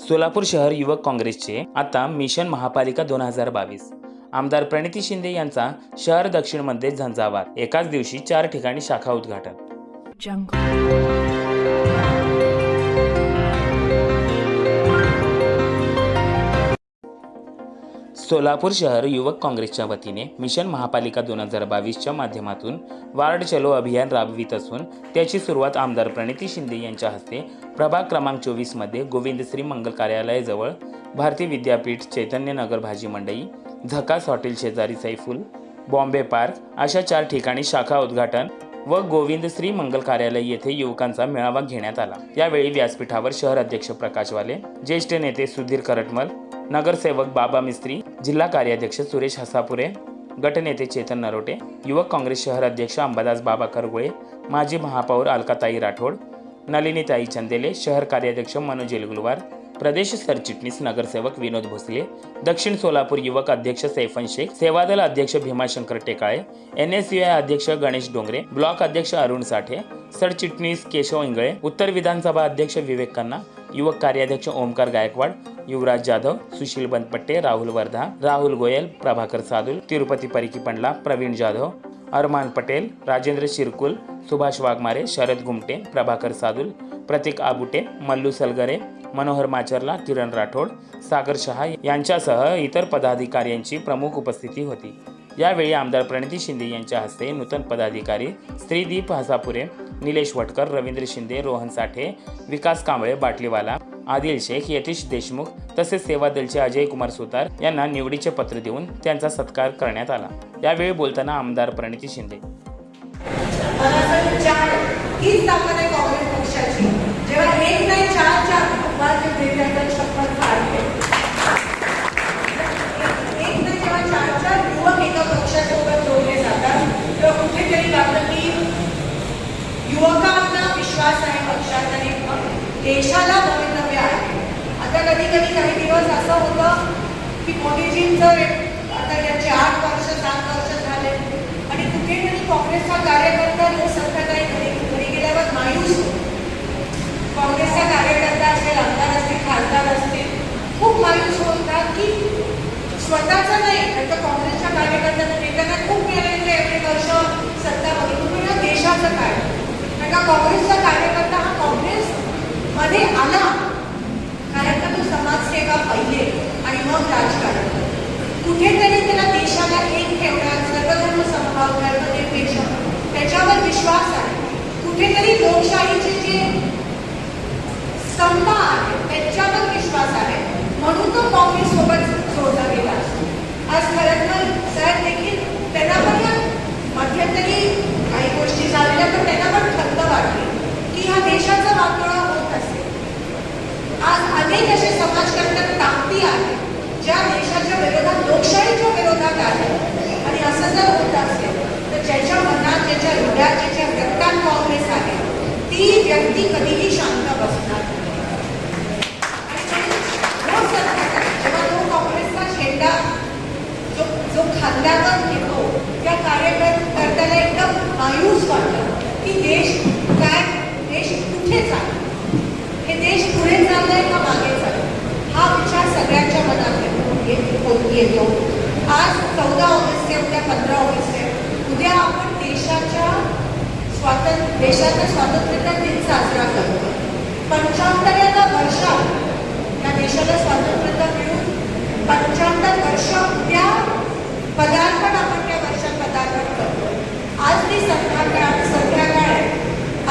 सोलापूर शहर युवक काँग्रेसचे आता मिशन महापालिका दोन हजार बावीस. आमदार प्रणिती शिंदे यांचा शहर दक्षिणमध्ये झंझावात. एकाच दिवशी चार ठिकाणी शाखा उद्घाटन. सोलापूर शहर युवक काँग्रेसच्या वतीने मिशन महापालिका दोन हजार बावीसच्या माध्यमातून वार्ड चलो अभियान राबवित असून त्याची सुरुवात आमदार प्रणिती शिंदे यांच्या हस्ते प्रभाग क्रमांक चोवीसमध्ये गोविंदश्री मंगल कार्यालयाजवळ भारती विद्यापीठ चैतन्यनगर भाजी मंडई झकास हॉटेल शेजारी सैफुल बॉम्बे पार्क अशा चार ठिकाणी शाखा उद्घाटन व गोविंदश्री मंगल कार्यालय येथे युवकांचा मेळावा घेण्यात आला. यावेळी व्यासपीठावर शहर अध्यक्ष प्रकाश वाले ज्येष्ठ नेते सुधीर करटमल नगरसेवक बाबा मिस्त्री जिल्हा कार्याध्यक्ष सुरेश हसापुरे गटनेते चेतन नरोटे युवक काँग्रेस शहर अध्यक्ष अंबादास बाबा करगुळे माजी महापौर अलकाताई राठोड नलिनीताई चंदेले शहर कार्याध्यक्ष मनोज एलगुलवार प्रदेश सरचिटणीस नगरसेवक विनोद भोसले दक्षिण सोलापूर युवक अध्यक्ष सैफन शेख सेवादल अध्यक्ष Bhimashankar Tekale N S U I अध्यक्ष गणेश डोंगरे ब्लॉक अध्यक्ष अरुण साठे सरचिटणीस केशव इंगळे उत्तर विधानसभा अध्यक्ष विवेक खन्ना युवक कार्याध्यक्ष ओमकार गायकवाड युवराज जाधव सुशील बनपट्टे राहुल वर्धा राहुल गोयल प्रभाकर सादुल तिरुपती परिकी पंडला प्रवीण जाधव अरमान पटेल राजेंद्र शिरकुल सुभाष वाघमारे शरद गुमटे प्रभाकर सादुल प्रतीक आबुटे मल्लू सलगरे मनोहर माचरला किरण राठोड सागर शहा यांच्यासह इतर पदाधिकाऱ्यांची प्रमुख उपस्थिती होती. यावेळी आमदार प्रणिती शिंदे यांच्या हस्ते नूतन पदाधिकारी श्रीदीप हसापुरे निलेश वटकर रवींद्र शिंदे रोहन साठे विकास कांबळे बाटलीवाला आदिल शेख यतीश देशमुख तसेच सेवादलचे अजय कुमार सुतार यांना निवडीचे पत्र देऊन त्यांचा सत्कार करण्यात आला. यावेळी बोलताना आमदार प्रणिती शिंदे. चार आहे काँग्रेस पक्षाची जेव्हा एक नाही चार चार कुटुंबाचे वेगवेगळ्या शपथ काढते एक जेव्हा चार चार युवक एका पक्षासोबत जोडले जातात तेव्हा कुठेतरी लागतं की युवकांना विश्वास आहे पक्षात आणि देशाला भवितव्य आहे. आता कधी कधी काही दिवस असं होतं की मोदीजींचं एक- आता त्यांचे आठ वर्ष सात वर्ष झाले आणि कुठेतरी काँग्रेसचा कार्यकर्ता लोक सत्ताधारी घरी घरी गेल्यावर मायूस होतो. काँग्रेसचा कार्यकर्ता असेल आमदार असतील खासदार असतील खूप मायूस होतात की स्वतःचं नाही तर काँग्रेसच्या कार्यकर्त्यांना नेत्यांना खूप मिळालेलं एवढे वर्ष सत्ता बघितली देशाचं काय? कारण का काँग्रेसचा कार्यकर्ता हा काँग्रेस मध्ये आला. कारण का तो समाजसेवा पहिले आणि मग राजकारण. कुठेतरी त्याला देशाला एक ठेवण्यात सर्वधर्म समभाव धर्मनिरपेक्ष त्याच्यावर विश्वास आहे. कुठेतरी लोकशाहीचे जे स्तंभ आहे त्याच्यावर विश्वास आहे म्हणून तो काँग्रेस सोबत जोडला गेला असतो. आज खरंतर साहेब देखील त्यांना पण मध्यंतरी काही केलं तर त्यांना पण खंत वाटली की ह्या देशाचा वाटोळा होत असेल. आज अनेक असे समाजकर्त्या ताकदी आहेत ज्या देशाच्या विरोधात लोकशाहीच्या विरोधात आहे आणि असं जर होत असेल तर ज्याच्या मनात ज्याच्या हृदयात ज्याच्या रक्तात काँग्रेस आहे ती व्यक्ती कधीही शांत बसणार नाही. जेव्हा तो काँग्रेसचा झेंडा जो जो खांद्यावर घेतो त्या कार्यकर्त्याला एकदम मायूस वाटतो. देश काय? देश कुठे चालला? हे देश पुढे चाललंय का मागे चाललं हा विचार सगळ्यांच्या मनात येतो. येतो आज चौदा ऑगस्ट आहे उद्या पंधरा ऑगस्ट आहे उद्या आपण देशाच्या स्वातंत्र्य देशाचा स्वातंत्र्याचा दिन साजरा करतो. पंच्याहत्तराव्या वर्षात या देशाला स्वातंत्र्यता मिळून पंच्याहत्तर वर्ष उद्या पदार्पण आपण त्या वर्षात पदार्पण करतो आज ती संध्याकाळ संध्याकाळ आहे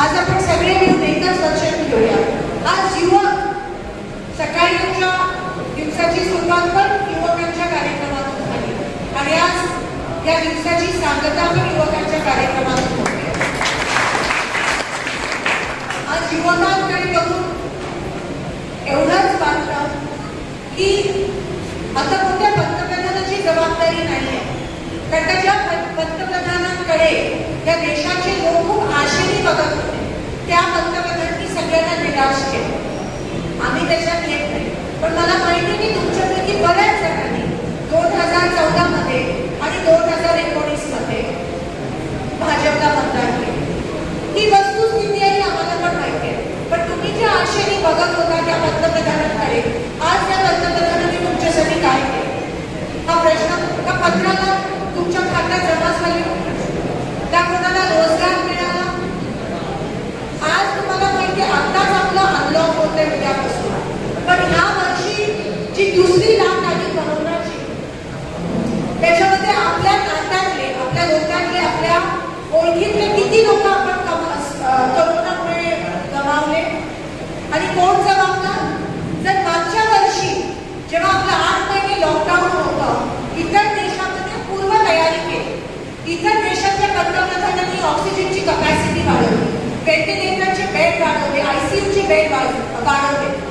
आज आपण सगळे मिळून एकच लक्षात घेऊया आज युवक सकाळीच्या दिवसाची सुरुवात पण युवकांच्या कार्यक्रमातून झाली. आणि आज या दिवसाची सांगता पण युवकांच्या कार्यक्रमातून होते आज युवकांकडे बघून एवढंच वाटतं की आता कोणत्या पंतप्रधानाची जबाबदारी नाही आहे कारण का ज्या पंतप्रधानांकडे या देशाचे लोक खूप आशेने बघत होते त्या पंतप्रधानांनी सगळ्यांना निराश केलं. आम्ही त्याच्यात येत नाही. पण मला माहिती की तुमच्यापैकी बऱ्याच जणांनी दोन हजार चौदा मध्ये आणि दोन हजार एकोणीसमध्ये भाजपला मतदान केले. ही वस्तुस्थिती आहे आम्हाला पण माहिती आहे. पण तुम्ही ज्या आशेने बघत होता त्या पंतप्रधानांकडे आज त्या पंतप्रधानांनी तुमच्यासाठी काय केलं? हा प्रश्न त्या पत्राला तुमच्या खात्यात जमा झाली? त्या कोणाला रोजगार मिळाला? आज तुम्हाला माहिती आताच आपलं अनलॉक होतंय उद्यापासून. पण ह्या दुसरी दात नाडी बनवणार त्याच्यामध्ये आपल्या नात्यातले आपल्या लोकांतले आपल्या ओळखीतले किती लोक आपण करोनामुळे गमावले? आणि कोण जबाबदार? जर मागच्या वर्षी जेव्हा आपलं आठ महिने लॉकडाऊन होतं इतर देशामध्ये पूर्व तयारी केली. इतर देशाच्या पंतप्रधानांनी ऑक्सिजनची कपॅसिटी वाढवली. व्हेंटिलेटरचे बेड वाढवले आयसीयूचे बेड वाढवले.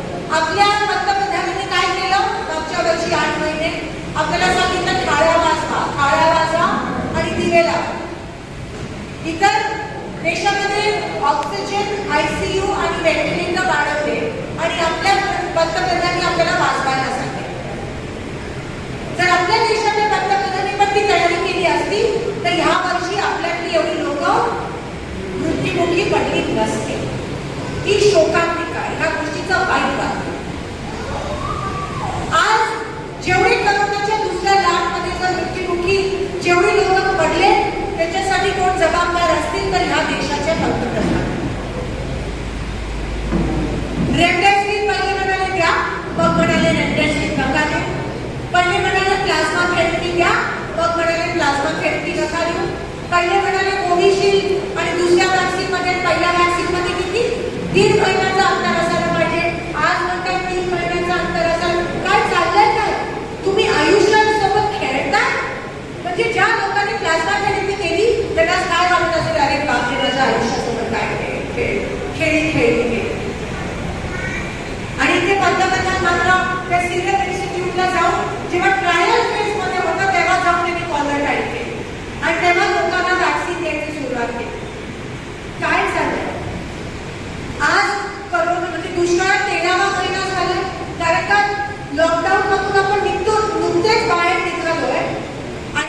ऑक्सिजन आयसीयू आणि व्हेंटिलेटर वाढवले आणि आपल्या पंतप्रधानांनी आपल्याला वाचवायला सांगितले. जर आपल्या देशाच्या पंतप्रधानांनी पण ती तयारी केली असती तर ह्या वर्षी आपल्यातली एवढी लोक मृत्यूमुखी पडली नसते ही शोकात आहे. ह्या गोष्टीचा वाईट वाटतो आज जेवढे करोनाच्या दुसऱ्या लाटमध्ये जर मृत्युमुखी जेवढे लोक पडले यासाठी कोण जबाबदार असतील तर ह्या देशाच्या पंतप्रधान. रेमडेसिवीर पहिले म्हणाले द्या मग म्हणाले रेमडेसिवीर नका देऊ पहिले म्हणाले प्लाझ्मा थेरपी द्या मग म्हणाले प्लाझ्मा थेरपी नका देऊ पहिले म्हणाले कोविशिल्ड